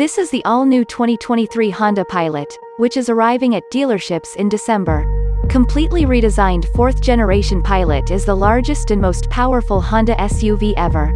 This is the all-new 2023 Honda Pilot, which is arriving at dealerships in December. Completely redesigned fourth-generation Pilot is the largest and most powerful Honda SUV ever.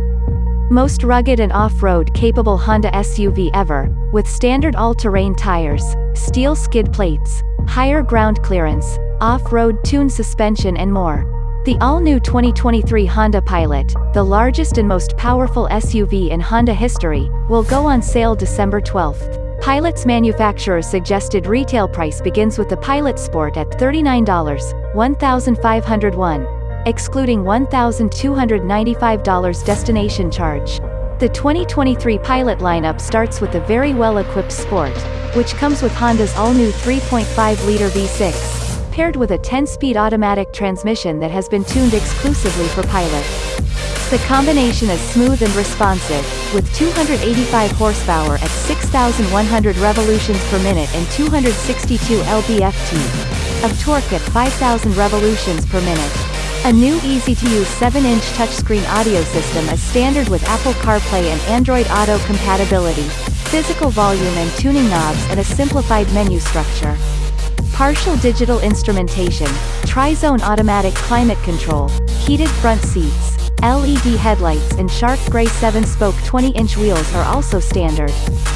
Most rugged and off-road capable Honda SUV ever, with standard all-terrain tires, steel skid plates, higher ground clearance, off-road tuned suspension and more. The all-new 2023 Honda Pilot, the largest and most powerful SUV in Honda history, will go on sale December 12. Pilot's manufacturer's suggested retail price begins with the Pilot Sport at $39, 1501 excluding $1,295 destination charge. The 2023 Pilot lineup starts with the very well-equipped Sport, which comes with Honda's all-new 3.5-liter V6, paired with a 10-speed automatic transmission that has been tuned exclusively for Pilot. The combination is smooth and responsive, with 285 horsepower at 6,100 revolutions per minute and 262 lb-ft of torque at 5,000 revolutions per minute. A new easy-to-use 7-inch touchscreen audio system is standard with Apple CarPlay and Android Auto compatibility, physical volume and tuning knobs and a simplified menu structure. Partial digital instrumentation, tri-zone automatic climate control, heated front seats, LED headlights and shark gray 7-spoke 20-inch wheels are also standard.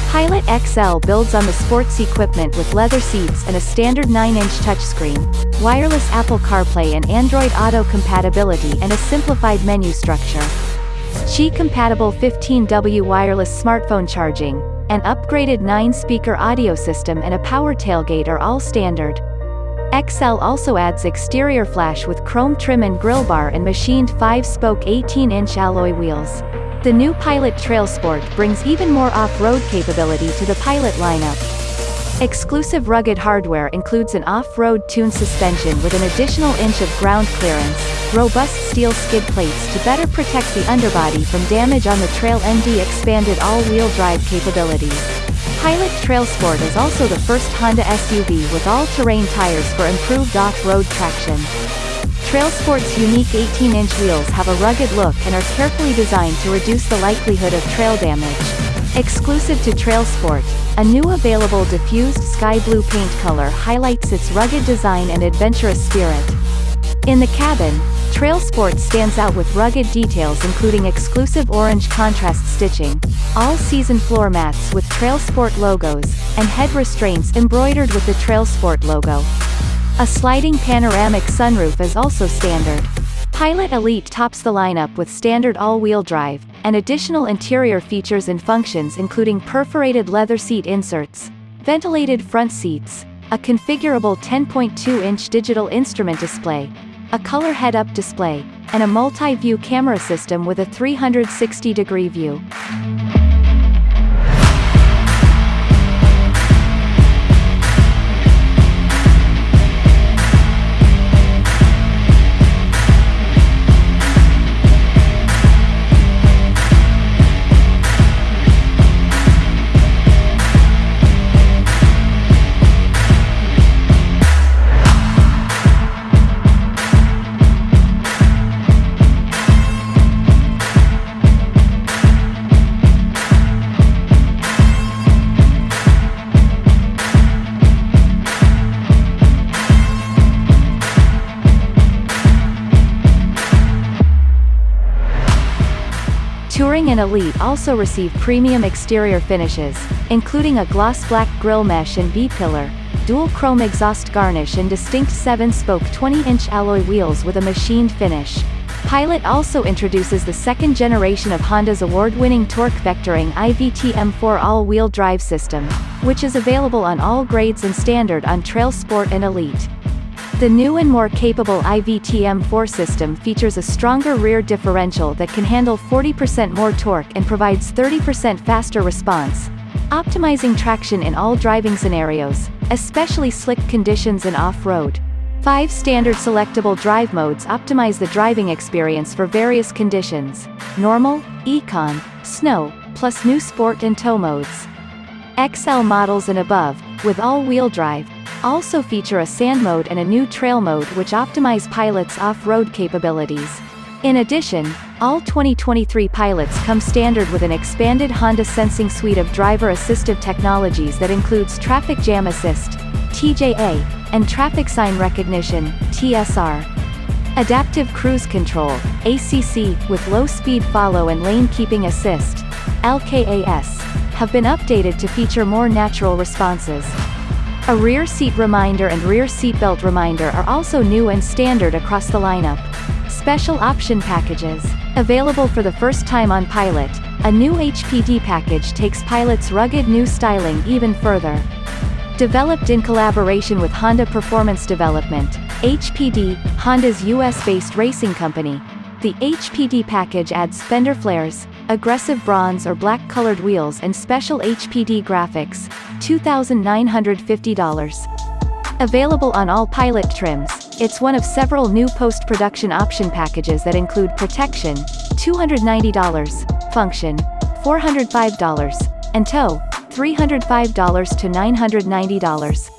Pilot XL builds on the sports equipment with leather seats and a standard 9-inch touchscreen, wireless Apple CarPlay and Android Auto compatibility and a simplified menu structure. Qi-compatible 15W wireless smartphone charging, an upgraded 9-speaker audio system and a power tailgate are all standard. XL also adds exterior flash with chrome trim and grille bar and machined 5-spoke 18-inch alloy wheels. The new Pilot Trail Sport brings even more off-road capability to the Pilot lineup. Exclusive rugged hardware includes an off-road tuned suspension with an additional inch of ground clearance, robust steel skid plates to better protect the underbody from damage on the trail and expanded all-wheel drive capabilities. Pilot Trail Sport is also the first Honda SUV with all-terrain tires for improved off-road traction. Trail Sport's unique 18-inch wheels have a rugged look and are carefully designed to reduce the likelihood of trail damage. Exclusive to Trail Sport, a new available diffused sky blue paint color highlights its rugged design and adventurous spirit. In the cabin, Trail Sport stands out with rugged details including exclusive orange contrast stitching, all-season floor mats with Trail Sport logos, and head restraints embroidered with the Trail Sport logo. A sliding panoramic sunroof is also standard. Pilot Elite tops the lineup with standard all-wheel drive, and additional interior features and functions including perforated leather seat inserts, ventilated front seats, a configurable 10.2-inch digital instrument display, a color head-up display, and a multi-view camera system with a 360-degree view. Touring and Elite also receive premium exterior finishes, including a gloss black grille mesh and B-pillar, dual chrome exhaust garnish and distinct 7-spoke 20-inch alloy wheels with a machined finish. Pilot also introduces the second generation of Honda's award-winning torque vectoring i-VTM4 all-wheel drive system, which is available on all grades and standard on Trail Sport and Elite. The new and more capable i-VTM4 system features a stronger rear differential that can handle 40% more torque and provides 30% faster response, optimizing traction in all driving scenarios, especially slick conditions and off-road. Five standard selectable drive modes optimize the driving experience for various conditions, normal, econ, snow, plus new sport and tow modes. XL models and above, with all-wheel drive, also feature a sand mode and a new trail mode which optimize Pilot's off-road capabilities. In addition, all 2023 pilots come standard with an expanded Honda Sensing suite of driver assistive technologies that includes Traffic Jam Assist, TJA, and Traffic Sign Recognition, TSR. Adaptive Cruise Control, ACC, with low-speed follow and lane keeping assist, LKAS, have been updated to feature more natural responses. A rear seat reminder and rear seatbelt reminder are also new and standard across the lineup. Special option packages. Available for the first time on Pilot, a new HPD package takes Pilot's rugged new styling even further. Developed in collaboration with Honda Performance Development, HPD, Honda's US-based racing company, the HPD package adds fender flares, aggressive bronze or black-colored wheels and special HPD graphics, $2,950. Available on all Pilot trims, it's one of several new post-production option packages that include protection, $290, function, $405, and tow, $305 to $990.